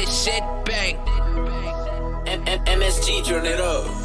shit bang. M- M- MSG, turn it up.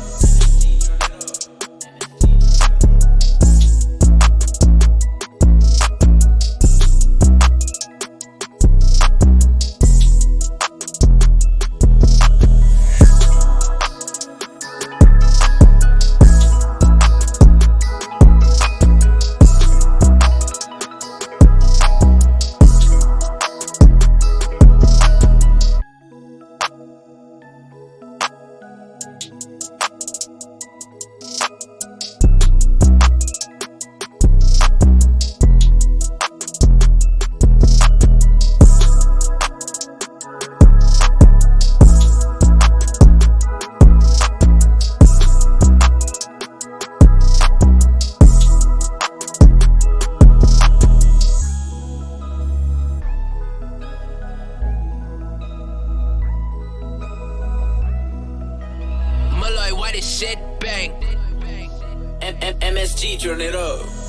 Why this shit bang? M- M- MSG, turn it up.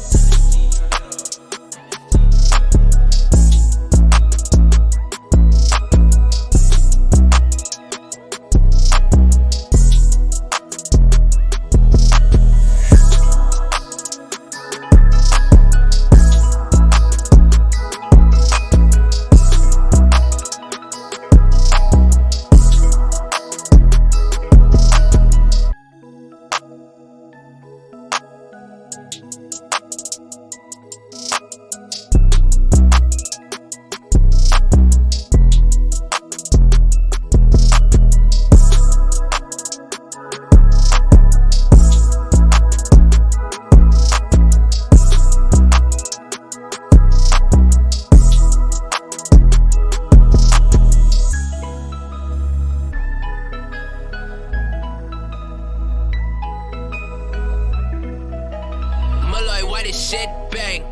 This shit bang?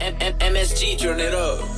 M- M- MSG, turn it up.